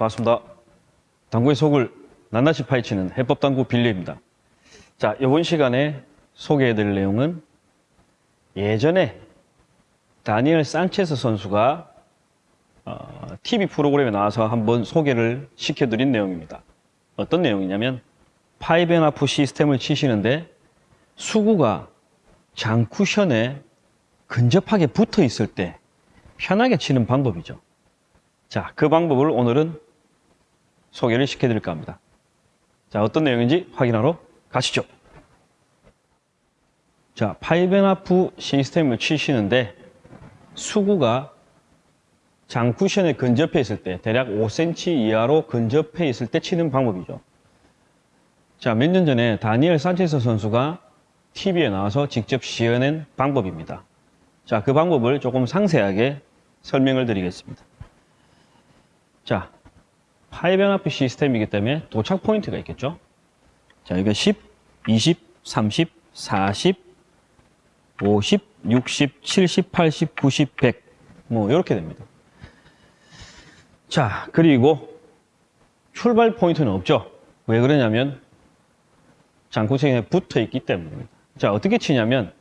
반갑습니다. 당구의 속을 낱낱이 파헤치는 해법당구 빌리입니다. 자, 이번 시간에 소개해드릴 내용은 예전에 다니엘 산체스 선수가 어, TV 프로그램에 나와서 한번 소개를 시켜드린 내용입니다. 어떤 내용이냐면 파이벤하프 시스템을 치시는데 수구가 장 쿠션에 근접하게 붙어 있을 때 편하게 치는 방법이죠. 자, 그 방법을 오늘은 소개를 시켜드릴까 합니다. 자, 어떤 내용인지 확인하러 가시죠. 자, 파이벤하프 시스템을 치시는데 수구가 장 쿠션에 근접해 있을 때 대략 5cm 이하로 근접해 있을 때 치는 방법이죠. 자, 몇 년 전에 다니엘 산체스 선수가 TV에 나와서 직접 시연한 방법입니다. 자, 그 방법을 조금 상세하게 설명을 드리겠습니다. 자, 파이변압 시스템이기 때문에 도착 포인트가 있겠죠. 자, 여기가 10, 20, 30, 40, 50, 60, 70, 80, 90, 100. 뭐, 이렇게 됩니다. 자, 그리고 출발 포인트는 없죠. 왜 그러냐면 장구생에 붙어 있기 때문입니다. 자, 어떻게 치냐면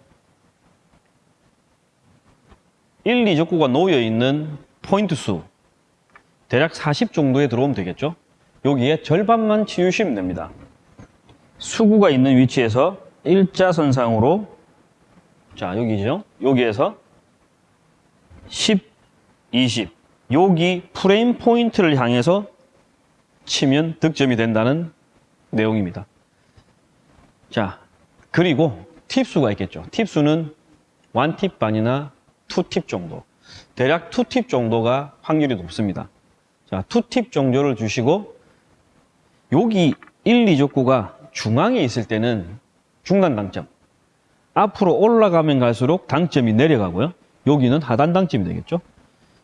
1, 2적구가 놓여 있는 포인트 수 대략 40 정도에 들어오면 되겠죠. 여기에 절반만 치우시면 됩니다. 수구가 있는 위치에서 일자선상으로 자 여기죠. 여기에서 10, 20 여기 프레임 포인트를 향해서 치면 득점이 된다는 내용입니다. 자 그리고 팁수가 있겠죠. 팁수는 1팁 반이나 2팁 정도 대략 2팁 정도가 확률이 높습니다. 자, 투팁 정도를 주시고 여기 1, 2족구가 중앙에 있을 때는 중단 당점 앞으로 올라가면 갈수록 당점이 내려가고요. 여기는 하단 당점이 되겠죠.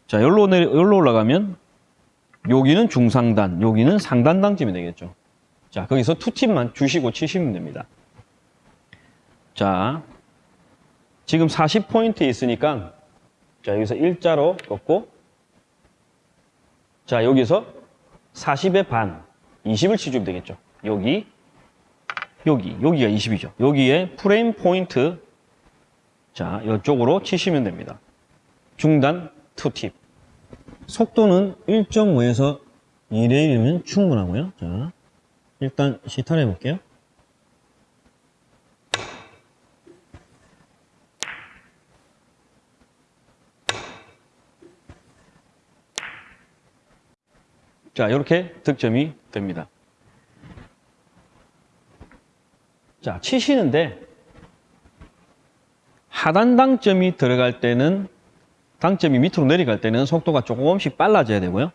자, 여기로, 내려, 여기로 올라가면 여기는 중상단, 여기는 상단 당점이 되겠죠. 자, 거기서 투팁만 주시고 치시면 됩니다. 자, 지금 40포인트 있으니까 자, 여기서 일자로 꺾고 자, 여기서 40의 반, 20을 치주면 되겠죠. 여기, 여기, 여기가 20이죠. 여기에 프레임 포인트, 자, 이쪽으로 치시면 됩니다. 중단 투팁. 속도는 1.5에서 2대 1이면 충분하고요. 자, 일단 시타를 해볼게요. 자, 이렇게 득점이 됩니다. 자, 치시는데 하단 당점이 들어갈 때는 당점이 밑으로 내려갈 때는 속도가 조금씩 빨라져야 되고요.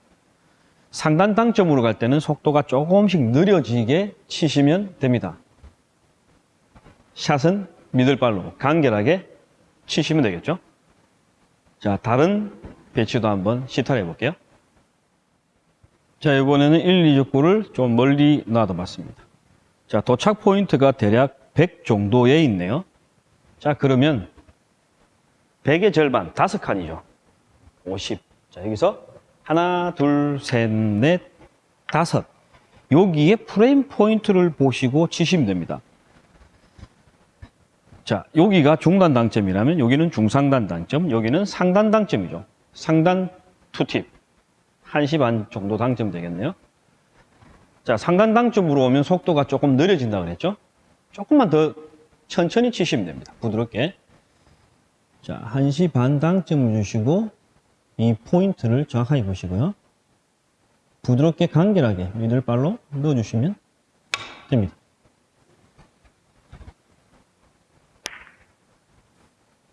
상단 당점으로 갈 때는 속도가 조금씩 느려지게 치시면 됩니다. 샷은 미들발로 간결하게 치시면 되겠죠. 자, 다른 배치도 한번 시타를 해볼게요. 자, 이번에는 1, 2족구를 좀 멀리 놔둬봤습니다. 자, 도착 포인트가 대략 100 정도에 있네요. 자, 그러면 100의 절반, 5칸이죠. 50. 자, 여기서 하나, 둘, 셋, 넷, 다섯. 여기에 프레임 포인트를 보시고 치시면 됩니다. 자, 여기가 중단 당점이라면 여기는 중상단 당점, 여기는 상단 당점이죠. 상단 two tip. 1시 반 정도 당점되겠네요. 자, 상단 당점으로 오면 속도가 조금 느려진다고 그랬죠? 조금만 더 천천히 치시면 됩니다. 부드럽게. 자, 1시 반 당점을 주시고 이 포인트를 정확하게 보시고요. 부드럽게 간결하게 미들발로 넣어주시면 됩니다.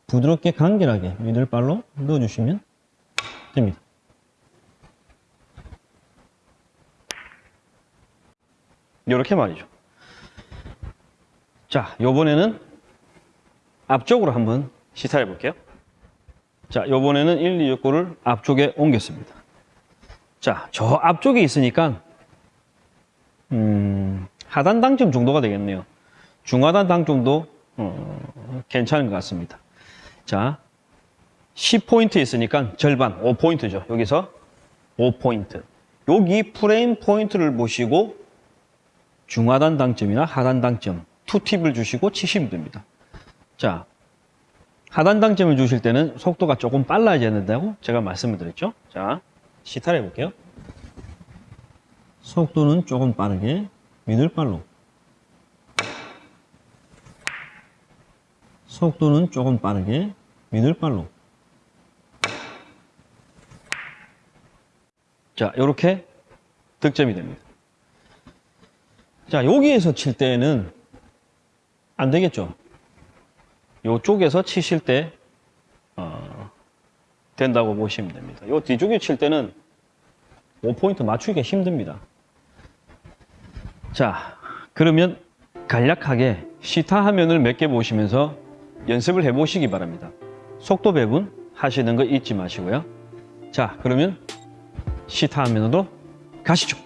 부드럽게 간결하게 미들발로 넣어주시면 됩니다. 이렇게 말이죠. 자, 요번에는 앞쪽으로 한번 시사해 볼게요. 자, 요번에는 1, 2, 6구를 앞쪽에 옮겼습니다. 자, 저 앞쪽에 있으니까 음, 하단 당점 정도가 되겠네요. 중하단 당점도 어, 괜찮은 것 같습니다. 자, 10포인트 있으니까 절반, 5포인트죠. 여기서 5포인트. 여기 프레임 포인트를 보시고 중하단 당점이나 하단 당점 two tip을 주시고 치시면 됩니다. 자, 하단 당점을 주실 때는 속도가 조금 빨라져야 된다고 제가 말씀을 드렸죠. 자, 시타를 해볼게요. 속도는 조금 빠르게 middle follow 속도는 조금 빠르게 미들발로 자, 이렇게 득점이 됩니다. 자, 여기에서 칠 때는 안 되겠죠. 요쪽에서 치실 때 어, 된다고 보시면 됩니다. 요 뒤쪽에 칠 때는 5포인트 맞추기가 힘듭니다. 자, 그러면 간략하게 시타 화면을 몇 개 보시면서 연습을 해 보시기 바랍니다. 속도 배분 하시는 거 잊지 마시고요. 자, 그러면 시타 화면으로 가시죠.